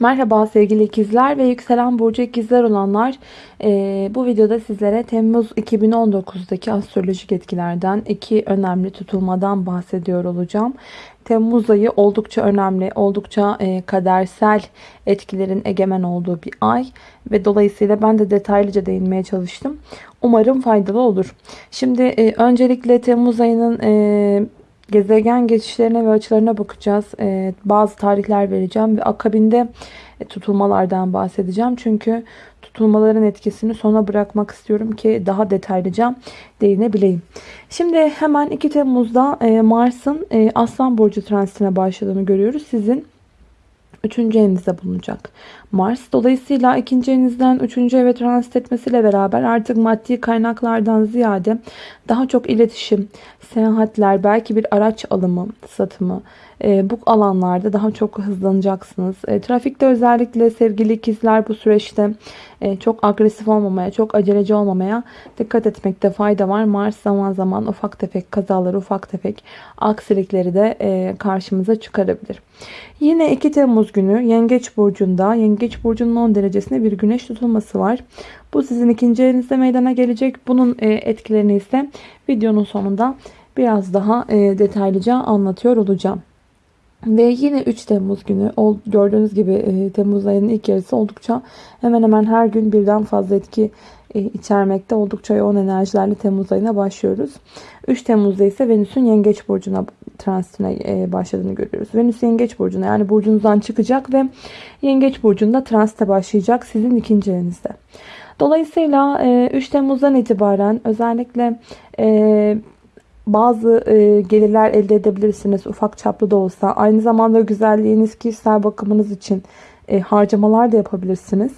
Merhaba sevgili ikizler ve yükselen burcu ikizler olanlar. Ee, bu videoda sizlere Temmuz 2019'daki astrolojik etkilerden iki önemli tutulmadan bahsediyor olacağım. Temmuz ayı oldukça önemli, oldukça e, kadersel etkilerin egemen olduğu bir ay ve dolayısıyla ben de detaylıca değinmeye çalıştım. Umarım faydalı olur. Şimdi e, öncelikle Temmuz ayının e, gezegen geçişlerine ve açılarına bakacağız. Ee, bazı tarihler vereceğim ve akabinde e, tutulmalardan bahsedeceğim. Çünkü tutulmaların etkisini sona bırakmak istiyorum ki daha detaylıca değinebileyim. Şimdi hemen 2 Temmuz'da e, Mars'ın e, Aslan Burcu transitine başladığını görüyoruz. Sizin 3. evinizde bulunacak. Mars dolayısıyla ikinci evinizden 3. eve transit etmesiyle beraber artık maddi kaynaklardan ziyade daha çok iletişim, seyahatler, belki bir araç alımı, satımı e, bu alanlarda daha çok hızlanacaksınız. E, trafikte özellikle sevgili ikizler bu süreçte e, çok agresif olmamaya, çok aceleci olmamaya dikkat etmekte fayda var. Mars zaman zaman ufak tefek kazaları, ufak tefek aksilikleri de e, karşımıza çıkarabilir. Yine 2 Temmuz günü Yengeç Burcu'nda, Yengeç Burcu'nun 10 derecesinde bir güneş tutulması var. Bu sizin ikinci elinizde meydana gelecek. Bunun e, etkilerini ise videonun sonunda biraz daha detaylıca anlatıyor olacağım. Ve yine 3 Temmuz günü gördüğünüz gibi e, Temmuz ayının ilk yarısı oldukça hemen hemen her gün birden fazla etki e, içermekte. Oldukça yoğun enerjilerle Temmuz ayına başlıyoruz. 3 Temmuz'da ise Venüs'ün Yengeç Burcu'na transitine e, başladığını görüyoruz. Venüs Yengeç Burcu'na yani burcunuzdan çıkacak ve Yengeç Burcu'nda transite başlayacak sizin ikinci evinizde. Dolayısıyla 3 Temmuz'dan itibaren özellikle bazı e, gelirler elde edebilirsiniz ufak çaplı da olsa. Aynı zamanda güzelliğiniz, kişisel bakımınız için e, harcamalar da yapabilirsiniz.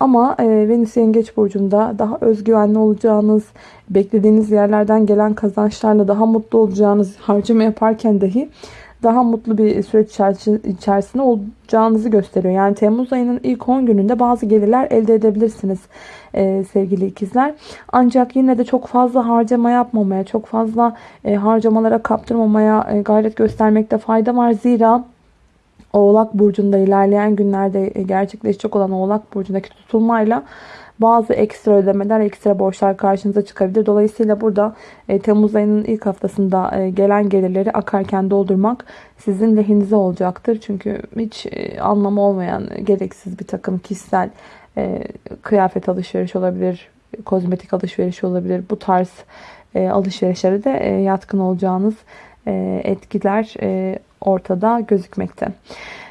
Ama e, Venüs Yengeç Burcu'nda daha özgüvenli olacağınız, beklediğiniz yerlerden gelen kazançlarla daha mutlu olacağınız harcama yaparken dahi daha mutlu bir süreç içerisinde olacağınızı gösteriyor. Yani Temmuz ayının ilk 10 gününde bazı gelirler elde edebilirsiniz e, sevgili ikizler. Ancak yine de çok fazla harcama yapmamaya, çok fazla e, harcamalara kaptırmamaya e, gayret göstermekte fayda var. Zira Oğlak Burcu'nda ilerleyen günlerde gerçekleşecek olan Oğlak Burcu'ndaki tutulmayla bazı ekstra ödemeler, ekstra borçlar karşınıza çıkabilir. Dolayısıyla burada e, Temmuz ayının ilk haftasında e, gelen gelirleri akarken doldurmak sizin lehinize olacaktır. Çünkü hiç e, anlamı olmayan gereksiz bir takım kişisel e, kıyafet alışveriş olabilir, kozmetik alışveriş olabilir. Bu tarz e, alışverişlere de e, yatkın olacağınız e, etkiler e, ortada gözükmekte.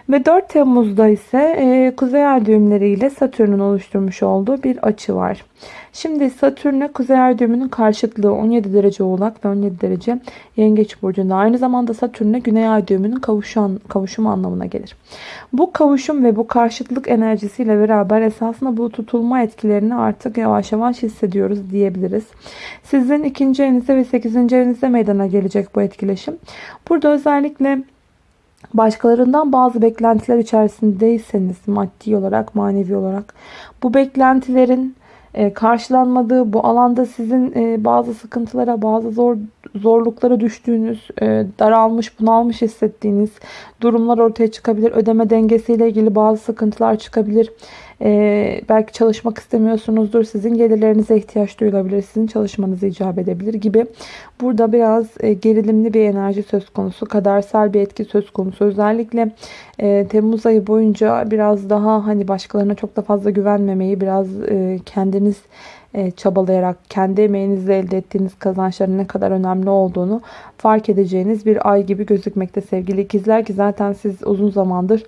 Ve 4 Temmuz'da ise e, Kuzey Ay düğümleri ile Satürn'ün oluşturmuş olduğu bir açı var. Şimdi Satürn'e Kuzey Ay düğümünün karşıtlığı 17 derece oğlak ve 17 derece yengeç burcunda. Aynı zamanda Satürn'e Güney Ay düğümünün kavuşan, kavuşum anlamına gelir. Bu kavuşum ve bu karşıtlık enerjisiyle beraber esasında bu tutulma etkilerini artık yavaş yavaş hissediyoruz diyebiliriz. Sizin ikinci evinizde ve sekizinci evinizde meydana gelecek bu etkileşim. Burada özellikle başkalarından bazı beklentiler içerisindeyseniz maddi olarak manevi olarak bu beklentilerin e, karşılanmadığı bu alanda sizin e, bazı sıkıntılara bazı zor zorluklara düştüğünüz e, daralmış bunalmış hissettiğiniz durumlar ortaya çıkabilir. Ödeme dengesiyle ilgili bazı sıkıntılar çıkabilir ee, belki çalışmak istemiyorsunuzdur. Sizin gelirlerinize ihtiyaç duyulabilir. Sizin çalışmanızı icap edebilir gibi. Burada biraz e, gerilimli bir enerji söz konusu. Kadersel bir etki söz konusu. Özellikle e, Temmuz ayı boyunca biraz daha hani başkalarına çok da fazla güvenmemeyi, biraz e, kendiniz e, çabalayarak kendi emeğinizle elde ettiğiniz kazançların ne kadar önemli olduğunu fark edeceğiniz bir ay gibi gözükmekte sevgili ikizler ki zaten siz uzun zamandır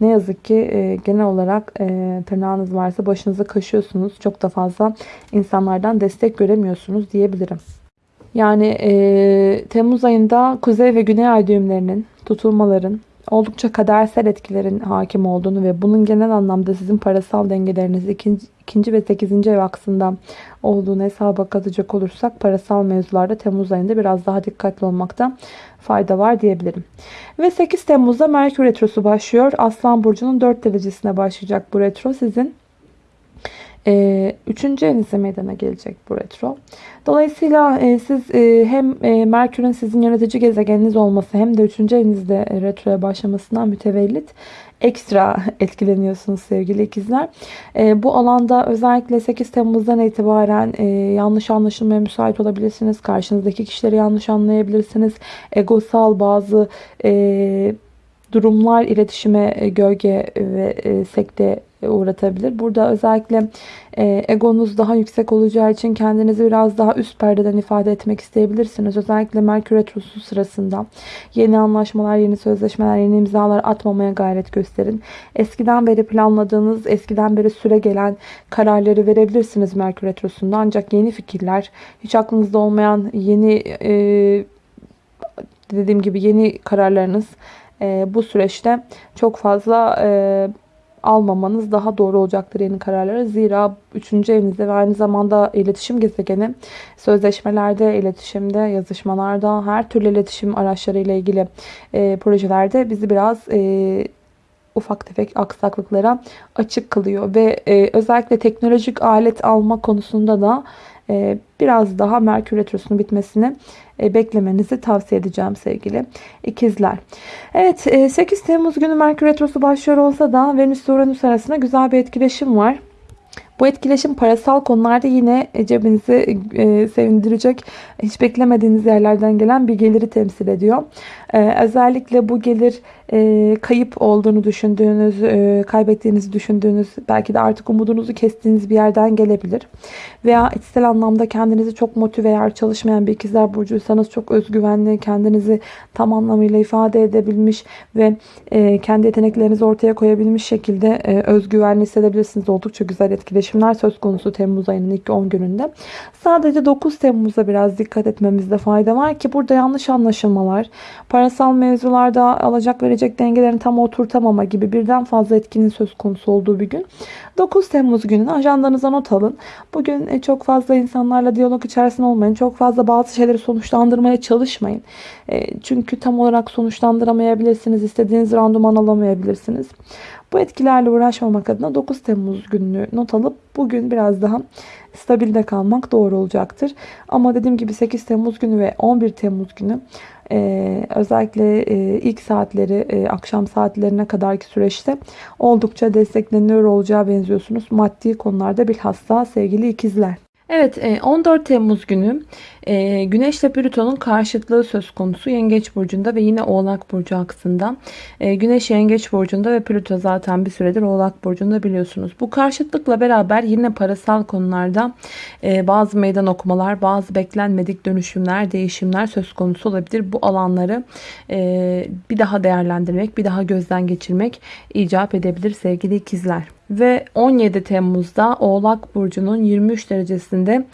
ne yazık ki e, genel olarak e, tırnağınız varsa başınızı kaşıyorsunuz. Çok da fazla insanlardan destek göremiyorsunuz diyebilirim. Yani e, Temmuz ayında kuzey ve güney ay düğümlerinin tutulmaların oldukça kadersel etkilerin hakim olduğunu ve bunun genel anlamda sizin parasal dengeleriniz ikinci, ikinci ve sekizinci ev aksında olduğunu hesaba katacak olursak parasal mevzularda Temmuz ayında biraz daha dikkatli olmakta fayda var diyebilirim. Ve 8 Temmuz'da Merkür Retrosu başlıyor. Aslan Burcu'nun 4 derecesine başlayacak bu retro sizin e, üçüncü evinizde meydana gelecek bu retro. Dolayısıyla e, siz e, hem e, Merkür'ün sizin yönetici gezegeniniz olması hem de üçüncü evinizde e, retroya başlamasından mütevellit ekstra etkileniyorsunuz sevgili ikizler. E, bu alanda özellikle 8 Temmuz'dan itibaren e, yanlış anlaşılmaya müsait olabilirsiniz. Karşınızdaki kişileri yanlış anlayabilirsiniz. Egosal bazı e, durumlar iletişime e, gölge ve e, sekte uğratabilir. Burada özellikle e, egonuz daha yüksek olacağı için kendinizi biraz daha üst perdeden ifade etmek isteyebilirsiniz. Özellikle Merkür Retrosu sırasında yeni anlaşmalar, yeni sözleşmeler, yeni imzalar atmamaya gayret gösterin. Eskiden beri planladığınız, eskiden beri süre gelen kararları verebilirsiniz Merkür Retrosu'nda. Ancak yeni fikirler, hiç aklınızda olmayan yeni e, dediğim gibi yeni kararlarınız e, bu süreçte çok fazla e, almamanız daha doğru olacaktır yeni kararları. Zira 3. evinizde ve aynı zamanda iletişim gezegeni sözleşmelerde, iletişimde, yazışmalarda, her türlü iletişim araçları ile ilgili e, projelerde bizi biraz e, ufak tefek aksaklıklara açık kılıyor. Ve e, özellikle teknolojik alet alma konusunda da biraz daha Merkür Retrosu'nun bitmesini e, beklemenizi tavsiye edeceğim sevgili ikizler. Evet 8 e, Temmuz günü Merkür Retrosu başlıyor olsa da Venüs ve Uranüs arasında güzel bir etkileşim var. Bu etkileşim parasal konularda yine cebinizi e, sevindirecek, hiç beklemediğiniz yerlerden gelen bir geliri temsil ediyor. E, özellikle bu gelir e, kayıp olduğunu düşündüğünüz, e, kaybettiğinizi düşündüğünüz, belki de artık umudunuzu kestiğiniz bir yerden gelebilir. Veya içsel anlamda kendinizi çok motive eğer çalışmayan bir ikizler burcuysanız çok özgüvenli, kendinizi tam anlamıyla ifade edebilmiş ve e, kendi yeteneklerinizi ortaya koyabilmiş şekilde e, özgüvenli hissedebilirsiniz. Oldukça güzel etkileşimler söz konusu Temmuz ayının ilk 10 gününde. Sadece 9 Temmuz'da biraz dikkat etmemizde fayda var ki burada yanlış anlaşılmalar, parasal mevzularda alacak verecek dengelerini tam oturtamama gibi birden fazla etkinin söz konusu olduğu bir gün. 9 Temmuz gününü ajandanıza not alın. Bugün e, çok fazla insanlarla diyalog içerisinde olmayın. Çok fazla bazı şeyleri sonuçlandırmaya çalışmayın. E, çünkü tam olarak sonuçlandıramayabilirsiniz. İstediğiniz randıman alamayabilirsiniz. Bu etkilerle uğraşmamak adına 9 Temmuz gününü not alıp bugün biraz daha stabilde kalmak doğru olacaktır. Ama dediğim gibi 8 Temmuz günü ve 11 Temmuz günü ee, özellikle e, ilk saatleri e, akşam saatlerine kadarki süreçte oldukça destekleniyor olacağı benziyorsunuz. Maddi konularda bilhassa sevgili ikizler. Evet 14 e, Temmuz günü e, Güneş ile Plüton'un karşıtlığı söz konusu Yengeç Burcu'nda ve yine Oğlak Burcu aksında. E, Güneş Yengeç Burcu'nda ve Plüto zaten bir süredir Oğlak Burcu'nda biliyorsunuz. Bu karşıtlıkla beraber yine parasal konularda bazı meydan okumalar, bazı beklenmedik dönüşümler, değişimler söz konusu olabilir. Bu alanları bir daha değerlendirmek, bir daha gözden geçirmek icap edebilir sevgili ikizler. Ve 17 Temmuz'da Oğlak Burcu'nun 23 derecesinde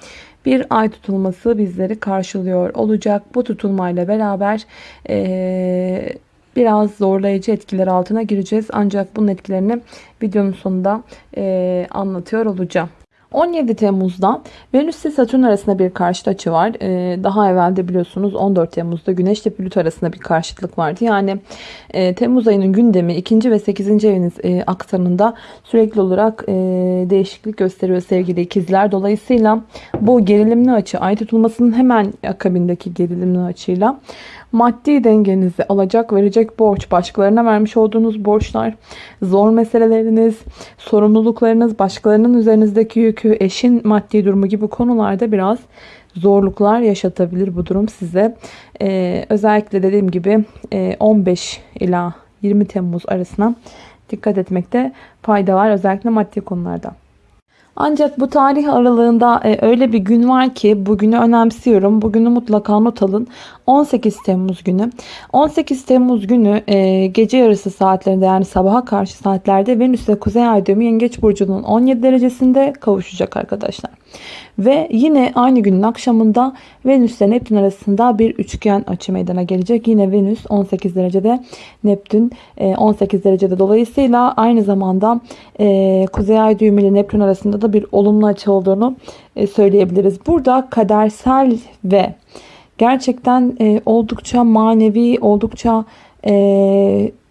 bir ay tutulması bizleri karşılıyor olacak. Bu tutulmayla beraber ee, biraz zorlayıcı etkiler altına gireceğiz. Ancak bunun etkilerini videonun sonunda e, anlatıyor olacağım. 17 Temmuz'da Venüs ile Satürn arasında bir karşıt açı var. Ee, daha evvel de biliyorsunuz 14 Temmuz'da Güneş ile Plüto arasında bir karşıtlık vardı. Yani e, Temmuz ayının gündemi 2. ve 8. eviniz e, aksanında sürekli olarak e, değişiklik gösteriyor sevgili ikizler. Dolayısıyla bu gerilimli açı ay tutulmasının hemen akabindeki gerilimli açıyla maddi dengenizi alacak verecek borç, başkalarına vermiş olduğunuz borçlar, zor meseleleriniz, sorumluluklarınız, başkalarının üzerinizdeki yükü, eşin maddi durumu gibi konularda biraz zorluklar yaşatabilir bu durum size. Ee, özellikle dediğim gibi 15 e, ila 20 Temmuz arasına dikkat etmekte fayda var. Özellikle maddi konularda. Ancak bu tarih aralığında e, öyle bir gün var ki bugünü önemsiyorum. Bugünü mutlaka not alın. 18 Temmuz günü. 18 Temmuz günü e, gece yarısı saatlerinde yani sabaha karşı saatlerde Venüs ile Kuzey Ay Yengeç Burcu'nun 17 derecesinde kavuşacak arkadaşlar. Ve yine aynı günün akşamında Venüs ile Neptün arasında bir üçgen açı meydana gelecek. Yine Venüs 18 derecede, Neptün 18 e, derecede. Dolayısıyla aynı zamanda e, Kuzey Ay düğümü ile Neptün arasında da bir olumlu açı olduğunu e, söyleyebiliriz. Burada kadersel ve gerçekten oldukça manevi, oldukça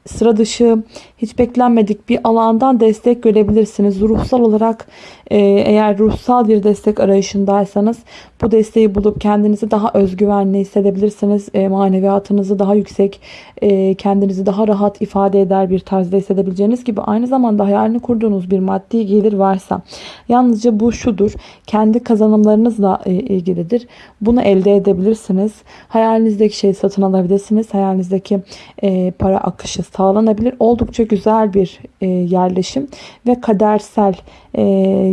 sıra dışı, hiç beklenmedik bir alandan destek görebilirsiniz. Ruhsal olarak e, eğer ruhsal bir destek arayışındaysanız bu desteği bulup kendinizi daha özgüvenli hissedebilirsiniz. E, maneviyatınızı daha yüksek, e, kendinizi daha rahat ifade eder bir tarzda hissedebileceğiniz gibi aynı zamanda hayalini kurduğunuz bir maddi gelir varsa yalnızca bu şudur. Kendi kazanımlarınızla e, ilgilidir. Bunu elde edebilirsiniz. Hayalinizdeki şeyi satın alabilirsiniz. Hayalinizdeki e, para akışı sağlanabilir. Oldukça güzel bir e, yerleşim ve kadersel e,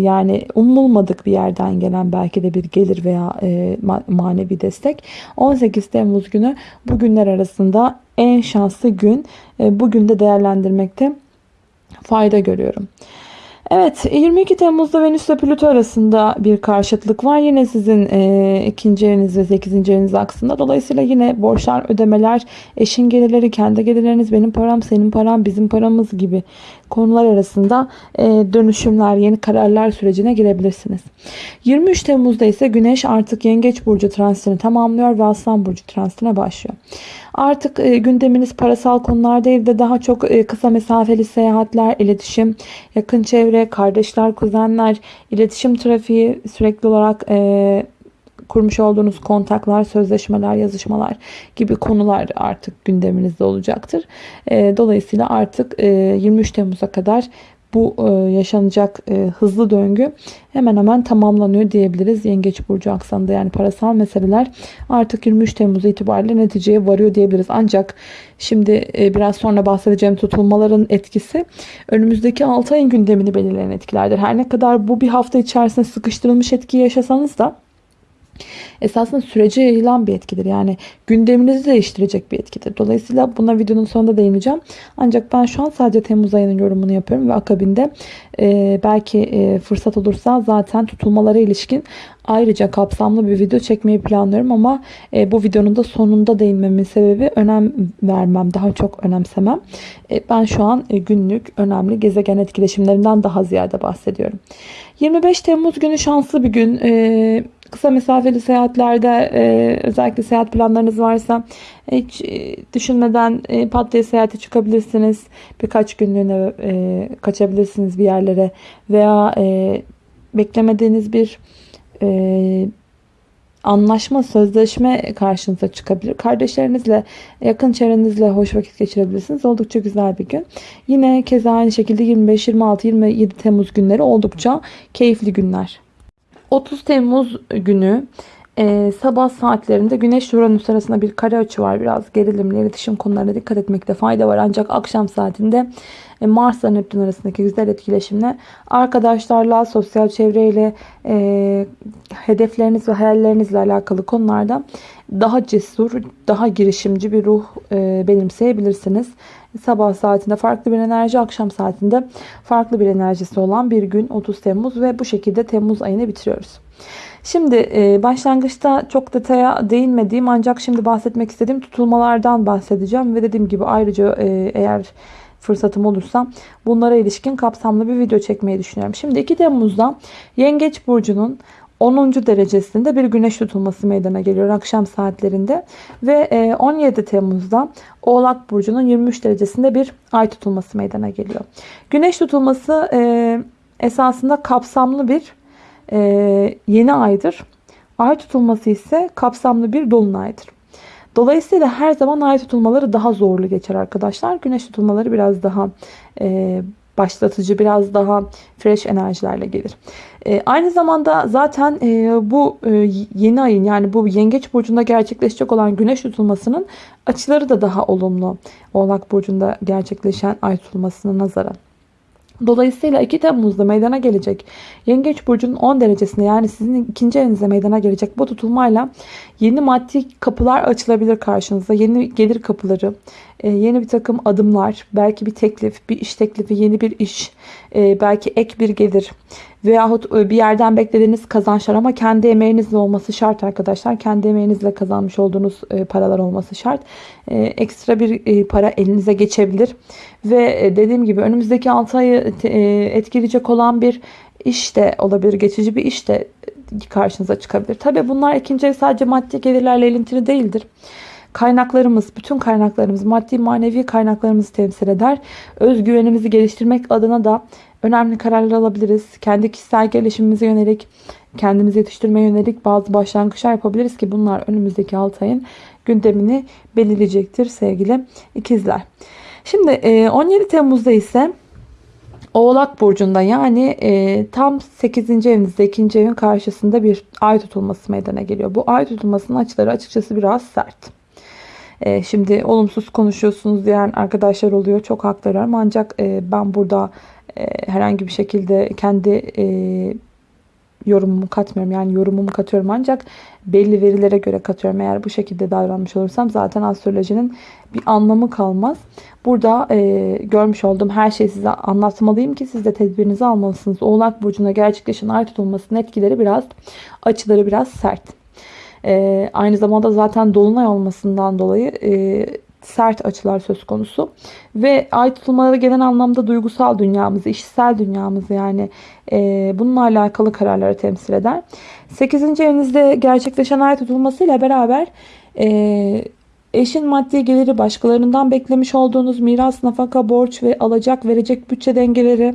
yani umulmadık bir yerden gelen belki de bir gelir veya e, manevi destek. 18 Temmuz günü bu günler arasında en şanslı gün. E, bugün de değerlendirmekte fayda görüyorum. Evet 22 Temmuz'da Venüs ile Plüto arasında bir karşıtlık var. Yine sizin e, ikinci eviniz ve sekizinci eviniz aksında. Dolayısıyla yine borçlar, ödemeler, eşin gelirleri, kendi gelirleriniz, benim param, senin param, bizim paramız gibi konular arasında e, dönüşümler, yeni kararlar sürecine girebilirsiniz. 23 Temmuz'da ise Güneş artık Yengeç Burcu transitini tamamlıyor ve Aslan Burcu transitine başlıyor. Artık e, gündeminiz parasal konular değil de daha çok e, kısa mesafeli seyahatler, iletişim, yakın çevre, kardeşler, kuzenler, iletişim trafiği sürekli olarak e, kurmuş olduğunuz kontaklar, sözleşmeler, yazışmalar gibi konular artık gündeminizde olacaktır. E, dolayısıyla artık e, 23 Temmuz'a kadar bu e, yaşanacak e, hızlı döngü hemen hemen tamamlanıyor diyebiliriz. Yengeç Burcu aksanında yani parasal meseleler artık 23 Temmuz itibariyle neticeye varıyor diyebiliriz. Ancak şimdi e, biraz sonra bahsedeceğim tutulmaların etkisi önümüzdeki 6 ayın gündemini belirleyen etkilerdir. Her ne kadar bu bir hafta içerisinde sıkıştırılmış etki yaşasanız da esasında sürece yayılan bir etkidir. Yani gündeminizi değiştirecek bir etkidir. Dolayısıyla buna videonun sonunda değineceğim. Ancak ben şu an sadece Temmuz ayının yorumunu yapıyorum ve akabinde e, belki e, fırsat olursa zaten tutulmalara ilişkin ayrıca kapsamlı bir video çekmeyi planlıyorum ama e, bu videonun da sonunda değinmemin sebebi önem vermem, daha çok önemsemem. E, ben şu an e, günlük önemli gezegen etkileşimlerinden daha ziyade bahsediyorum. 25 Temmuz günü şanslı bir gün. E, kısa mesafeli seyahatlerde e, özellikle seyahat planlarınız varsa hiç e, düşünmeden e, pat diye seyahate çıkabilirsiniz. Birkaç günlüğüne e, kaçabilirsiniz bir yerlere veya e, beklemediğiniz bir e, anlaşma, sözleşme karşınıza çıkabilir. Kardeşlerinizle, yakın çevrenizle hoş vakit geçirebilirsiniz. Oldukça güzel bir gün. Yine keza aynı şekilde 25, 26, 27 Temmuz günleri oldukça keyifli günler. 30 Temmuz günü e, sabah saatlerinde Güneş Uranüs arasında bir kare açı var. Biraz gerilimli iletişim konularına dikkat etmekte fayda var. Ancak akşam saatinde e, Mars ile Neptün arasındaki güzel etkileşimle arkadaşlarla, sosyal çevreyle, e, hedefleriniz ve hayallerinizle alakalı konularda daha cesur, daha girişimci bir ruh e, benimseyebilirsiniz. Sabah saatinde farklı bir enerji, akşam saatinde farklı bir enerjisi olan bir gün 30 Temmuz ve bu şekilde Temmuz ayını bitiriyoruz. Şimdi e, başlangıçta çok detaya değinmediğim ancak şimdi bahsetmek istediğim tutulmalardan bahsedeceğim ve dediğim gibi ayrıca e, eğer fırsatım olursa bunlara ilişkin kapsamlı bir video çekmeyi düşünüyorum. Şimdi 2 Temmuz'da Yengeç Burcu'nun 10. derecesinde bir güneş tutulması meydana geliyor akşam saatlerinde. Ve 17 Temmuz'da Oğlak Burcu'nun 23 derecesinde bir ay tutulması meydana geliyor. Güneş tutulması esasında kapsamlı bir yeni aydır. Ay tutulması ise kapsamlı bir dolunaydır. Dolayısıyla her zaman ay tutulmaları daha zorlu geçer arkadaşlar. Güneş tutulmaları biraz daha e, başlatıcı, biraz daha fresh enerjilerle gelir. E, aynı zamanda zaten e, bu e, yeni ayın yani bu yengeç burcunda gerçekleşecek olan güneş tutulmasının açıları da daha olumlu. Oğlak burcunda gerçekleşen ay tutulmasına nazaran. Dolayısıyla 2 Temmuz'da meydana gelecek Yengeç Burcu'nun 10 derecesinde yani sizin ikinci evinize meydana gelecek bu tutulmayla yeni maddi kapılar açılabilir karşınıza. Yeni gelir kapıları, e, yeni bir takım adımlar, belki bir teklif, bir iş teklifi, yeni bir iş, e, belki ek bir gelir veyahut e, bir yerden beklediğiniz kazançlar ama kendi emeğinizle olması şart arkadaşlar. Kendi emeğinizle kazanmış olduğunuz paralar olması şart. Ekstra bir para elinize geçebilir. Ve dediğim gibi önümüzdeki 6 ayı etkileyecek olan bir iş de olabilir. Geçici bir iş de karşınıza çıkabilir. Tabi bunlar ikinci sadece maddi gelirlerle ilintili değildir. Kaynaklarımız, bütün kaynaklarımız, maddi manevi kaynaklarımızı temsil eder. Özgüvenimizi geliştirmek adına da önemli kararlar alabiliriz. Kendi kişisel gelişimimize yönelik, kendimizi yetiştirmeye yönelik bazı başlangıçlar yapabiliriz ki bunlar önümüzdeki 6 ayın gündemini belirleyecektir sevgili ikizler. Şimdi 17 Temmuz'da ise Oğlak Burcu'nda yani e, tam 8. evinizde 2. evin karşısında bir ay tutulması meydana geliyor. Bu ay tutulmasının açıları açıkçası biraz sert. E, şimdi olumsuz konuşuyorsunuz diyen arkadaşlar oluyor. Çok haklılar ancak e, ben burada e, herhangi bir şekilde kendi e, yorumumu katmıyorum. Yani yorumumu katıyorum ancak belli verilere göre katıyorum. Eğer bu şekilde davranmış olursam zaten astrolojinin bir anlamı kalmaz. Burada e, görmüş olduğum her şeyi size anlatmalıyım ki siz de tedbirinizi almalısınız. Oğlak Burcu'nda gerçekleşen ay tutulmasının etkileri biraz, açıları biraz sert. E, aynı zamanda zaten dolunay olmasından dolayı e, sert açılar söz konusu. Ve ay tutulmaları gelen anlamda duygusal dünyamızı, işsel dünyamızı yani e, bununla alakalı kararları temsil eder. 8. evinizde gerçekleşen ay tutulmasıyla beraber e, eşin maddi geliri başkalarından beklemiş olduğunuz miras, nafaka, borç ve alacak verecek bütçe dengeleri,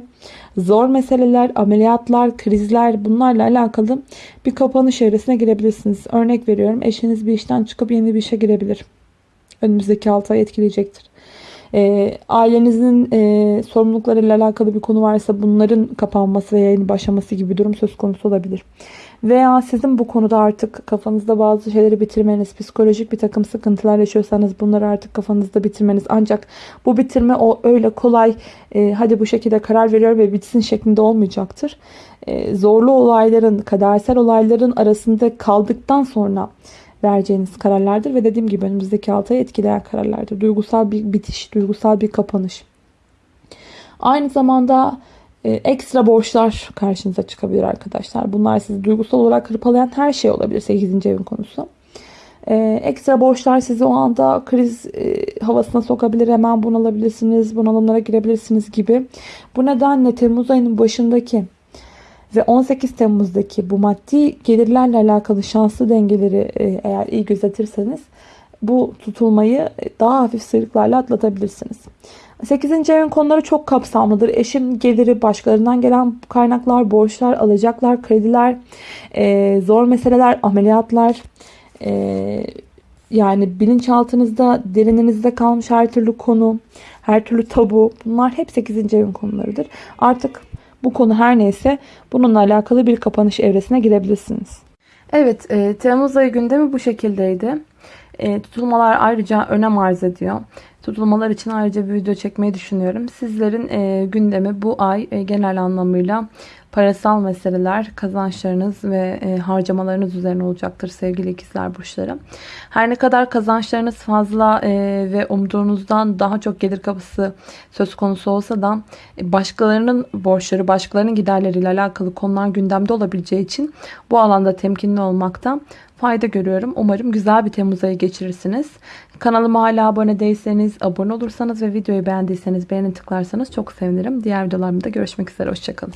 zor meseleler, ameliyatlar, krizler bunlarla alakalı bir kapanış evresine girebilirsiniz. Örnek veriyorum eşiniz bir işten çıkıp yeni bir işe girebilir önümüzdeki 6 ay etkileyecektir. E, ailenizin e, sorumluluklarıyla alakalı bir konu varsa bunların kapanması veya yeni başlaması gibi bir durum söz konusu olabilir. Veya sizin bu konuda artık kafanızda bazı şeyleri bitirmeniz, psikolojik bir takım sıkıntılar yaşıyorsanız bunları artık kafanızda bitirmeniz. Ancak bu bitirme o öyle kolay e, hadi bu şekilde karar veriyor ve bitsin şeklinde olmayacaktır. E, zorlu olayların, kadersel olayların arasında kaldıktan sonra vereceğiniz kararlardır ve dediğim gibi önümüzdeki 6 ayı etkileyen kararlardır. Duygusal bir bitiş, duygusal bir kapanış. Aynı zamanda e, ekstra borçlar karşınıza çıkabilir arkadaşlar. Bunlar sizi duygusal olarak hırpalayan her şey olabilir 8. evin konusu. E, ekstra borçlar sizi o anda kriz e, havasına sokabilir. Hemen bunalabilirsiniz, bunalımlara girebilirsiniz gibi. Bu nedenle Temmuz ayının başındaki ve 18 Temmuz'daki bu maddi gelirlerle alakalı şanslı dengeleri e, eğer iyi gözetirseniz bu tutulmayı daha hafif sıyrıklarla atlatabilirsiniz. 8. evin konuları çok kapsamlıdır. Eşin geliri, başkalarından gelen kaynaklar, borçlar, alacaklar, krediler, e, zor meseleler, ameliyatlar, e, yani bilinçaltınızda, derininizde kalmış her türlü konu, her türlü tabu bunlar hep 8. evin konularıdır. Artık bu konu her neyse bununla alakalı bir kapanış evresine girebilirsiniz. Evet, e, Temmuz ayı gündemi bu şekildeydi. E, tutulmalar ayrıca önem arz ediyor. Tutulmalar için ayrıca bir video çekmeyi düşünüyorum. Sizlerin e, gündemi bu ay e, genel anlamıyla parasal meseleler, kazançlarınız ve harcamalarınız üzerine olacaktır sevgili ikizler burçları. Her ne kadar kazançlarınız fazla ve umduğunuzdan daha çok gelir kapısı söz konusu olsa da başkalarının borçları, başkalarının giderleriyle alakalı konular gündemde olabileceği için bu alanda temkinli olmakta fayda görüyorum. Umarım güzel bir Temmuz ayı geçirirsiniz. Kanalıma hala abone değilseniz, abone olursanız ve videoyu beğendiyseniz beğeni tıklarsanız çok sevinirim. Diğer videolarımda görüşmek üzere. Hoşçakalın.